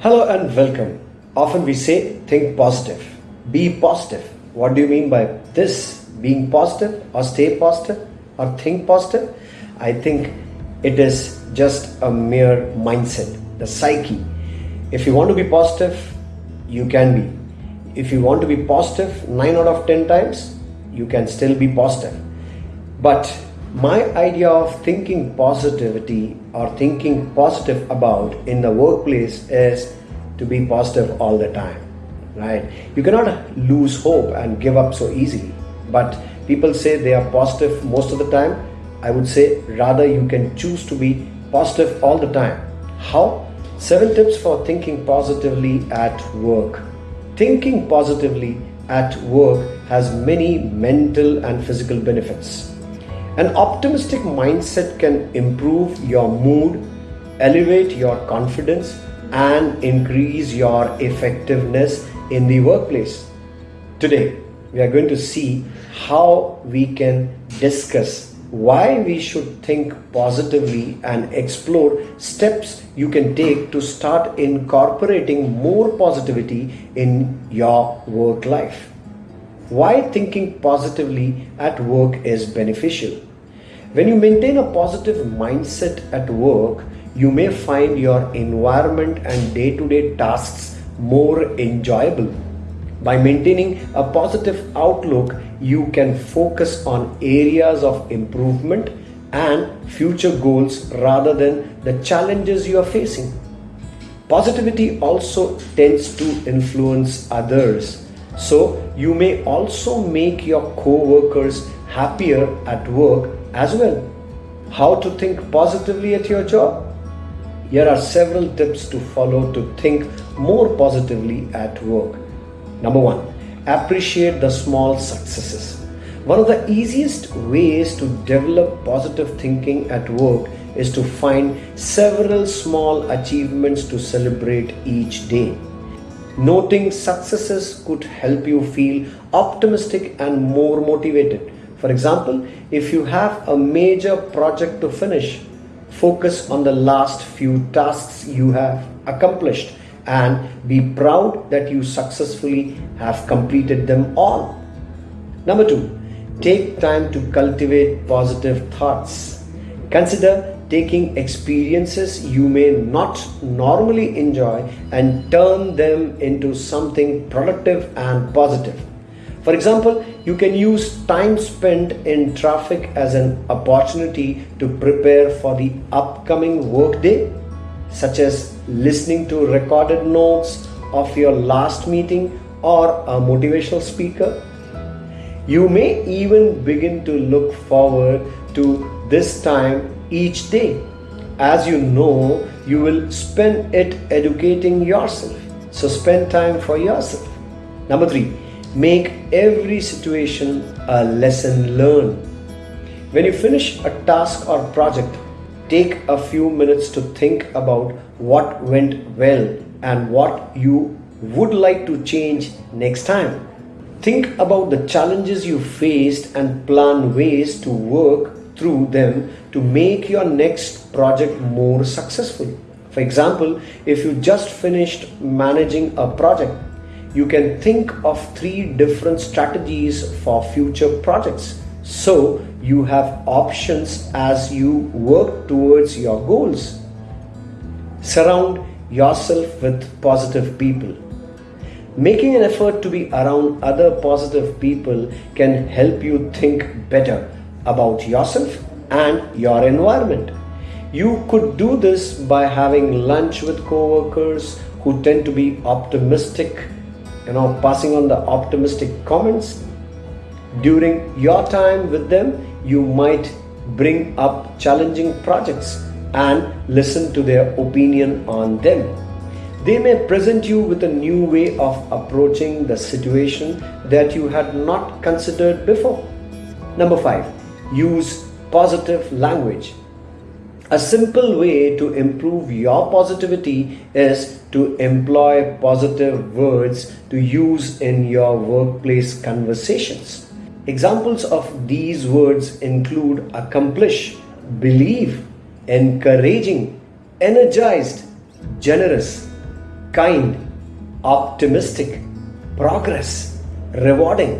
Hello and welcome. Often we say think positive, be positive. What do you mean by this? Being positive or stay positive or think positive? I think it is just a mere mindset, the psyche. If you want to be positive, you can be. If you want to be positive 9 out of 10 times, you can still be positive. But my idea of thinking positivity or thinking positive about in the workplace is to be positive all the time right? You cannot lose hope and give up so easily but people say they are positive most of the time. I would say rather you can choose to be positive all the time. How? Seven tips for thinking positively at work. Thinking positively at work has many mental and physical benefits an optimistic mindset can improve your mood, elevate your confidence, and increase your effectiveness in the workplace. Today, we are going to see how we can discuss why we should think positively and explore steps you can take to start incorporating more positivity in your work life. Why thinking positively at work is beneficial. When you maintain a positive mindset at work, you may find your environment and day to day tasks more enjoyable. By maintaining a positive outlook, you can focus on areas of improvement and future goals rather than the challenges you are facing. Positivity also tends to influence others so you may also make your co-workers happier at work as well. How to think positively at your job? Here are several tips to follow to think more positively at work. Number one, appreciate the small successes. One of the easiest ways to develop positive thinking at work is to find several small achievements to celebrate each day. Noting successes could help you feel optimistic and more motivated. For example, if you have a major project to finish, focus on the last few tasks you have accomplished and be proud that you successfully have completed them all. Number two, take time to cultivate positive thoughts. Consider taking experiences you may not normally enjoy and turn them into something productive and positive. For example, you can use time spent in traffic as an opportunity to prepare for the upcoming workday, such as listening to recorded notes of your last meeting or a motivational speaker. You may even begin to look forward to this time each day. As you know, you will spend it educating yourself. So spend time for yourself. Number three, make every situation a lesson learned. When you finish a task or project, take a few minutes to think about what went well and what you would like to change next time. Think about the challenges you faced and plan ways to work through them to make your next project more successful. For example, if you just finished managing a project, you can think of three different strategies for future projects. So you have options as you work towards your goals. Surround yourself with positive people. Making an effort to be around other positive people can help you think better about yourself and your environment. You could do this by having lunch with coworkers who tend to be optimistic, you know, passing on the optimistic comments. During your time with them, you might bring up challenging projects and listen to their opinion on them. They may present you with a new way of approaching the situation that you had not considered before. Number five, use positive language. A simple way to improve your positivity is to employ positive words to use in your workplace conversations. Examples of these words include accomplish, believe, encouraging, energized, generous, kind, optimistic, progress, rewarding.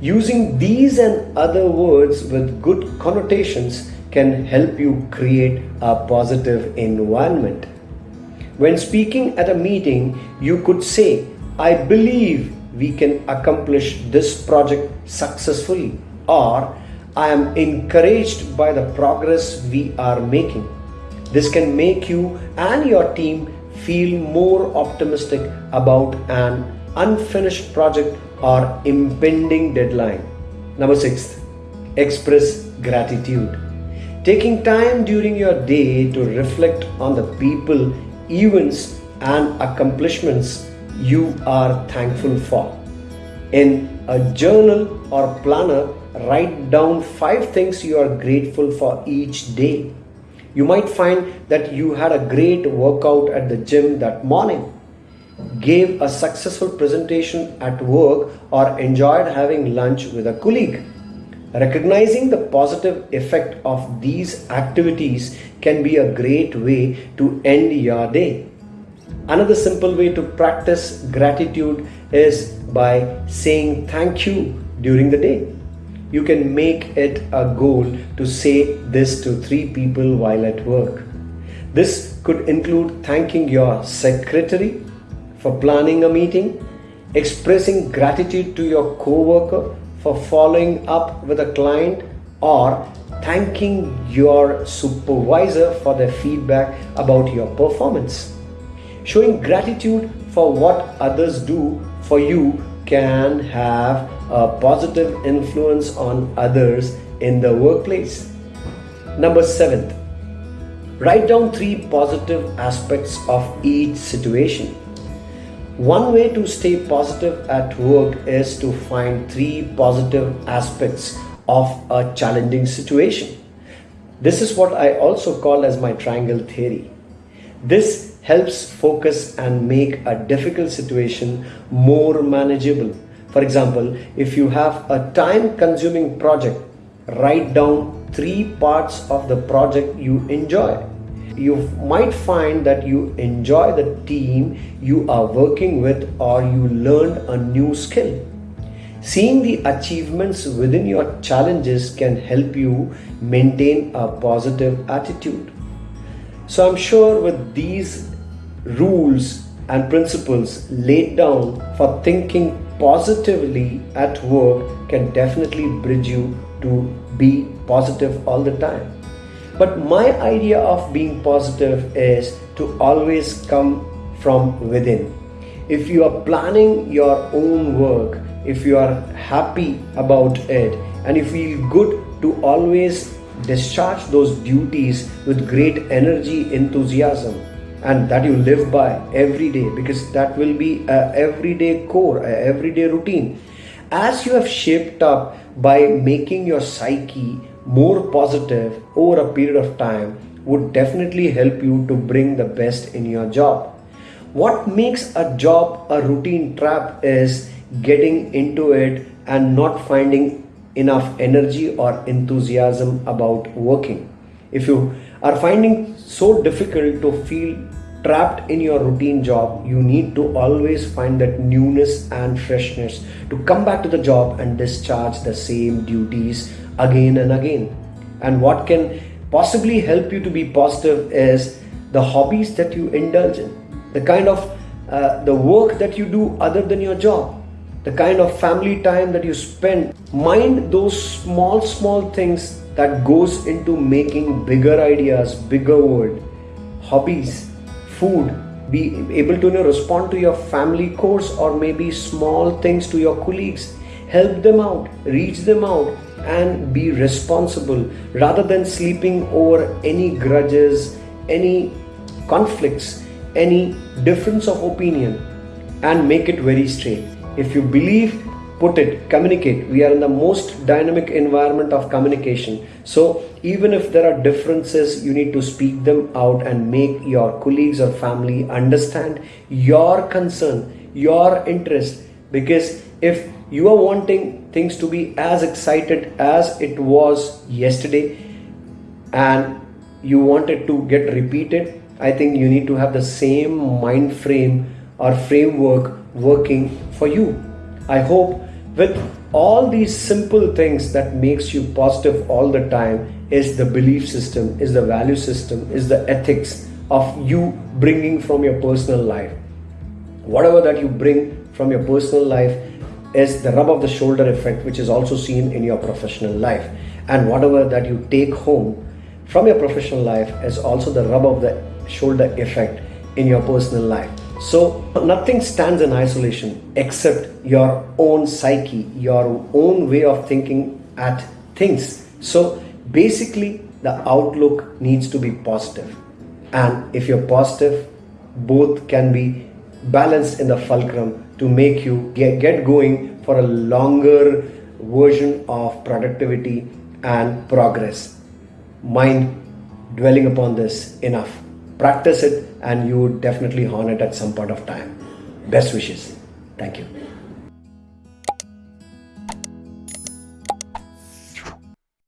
Using these and other words with good connotations can help you create a positive environment. When speaking at a meeting, you could say, I believe we can accomplish this project successfully, or I am encouraged by the progress we are making. This can make you and your team feel more optimistic about an unfinished project or impending deadline. Number six, express gratitude. Taking time during your day to reflect on the people, events, and accomplishments you are thankful for. In a journal or planner, write down five things you are grateful for each day. You might find that you had a great workout at the gym that morning, gave a successful presentation at work, or enjoyed having lunch with a colleague. Recognizing the positive effect of these activities can be a great way to end your day. Another simple way to practice gratitude is by saying thank you during the day. You can make it a goal to say this to three people while at work. This could include thanking your secretary for planning a meeting, expressing gratitude to your coworker for following up with a client, or thanking your supervisor for their feedback about your performance. Showing gratitude for what others do for you can have a positive influence on others in the workplace. Number seven, write down three positive aspects of each situation. One way to stay positive at work is to find three positive aspects of a challenging situation. This is what I also call as my triangle theory. This helps focus and make a difficult situation more manageable. For example, if you have a time consuming project, write down three parts of the project you enjoy you might find that you enjoy the team you are working with or you learned a new skill. Seeing the achievements within your challenges can help you maintain a positive attitude. So I'm sure with these rules and principles laid down for thinking positively at work can definitely bridge you to be positive all the time. But my idea of being positive is to always come from within. If you are planning your own work, if you are happy about it, and you feel good to always discharge those duties with great energy, enthusiasm, and that you live by every day because that will be a everyday core, a everyday routine. As you have shaped up by making your psyche more positive over a period of time would definitely help you to bring the best in your job. What makes a job a routine trap is getting into it and not finding enough energy or enthusiasm about working. If you are finding so difficult to feel trapped in your routine job, you need to always find that newness and freshness to come back to the job and discharge the same duties again and again. And what can possibly help you to be positive is the hobbies that you indulge in, the kind of uh, the work that you do other than your job, the kind of family time that you spend. Mind those small, small things that goes into making bigger ideas, bigger world, hobbies, food, be able to you know, respond to your family course or maybe small things to your colleagues help them out reach them out and be responsible rather than sleeping over any grudges, any conflicts, any difference of opinion and make it very straight. If you believe, put it, communicate. We are in the most dynamic environment of communication. So even if there are differences, you need to speak them out and make your colleagues or family understand your concern, your interest. Because if you are wanting things to be as excited as it was yesterday and you want it to get repeated i think you need to have the same mind frame or framework working for you. I hope with all these simple things that makes you positive all the time is the belief system, is the value system, is the ethics of you bringing from your personal life. Whatever that you bring from your personal life is the rub of the shoulder effect, which is also seen in your professional life. And whatever that you take home from your professional life is also the rub of the shoulder effect in your personal life. So nothing stands in isolation except your own psyche, your own way of thinking at things. So basically the outlook needs to be positive. And if you're positive, both can be balanced in the fulcrum to make you get, get going for a longer version of productivity and progress. Mind dwelling upon this enough. Practice it and you definitely hone it at some point of time. Best wishes. Thank you.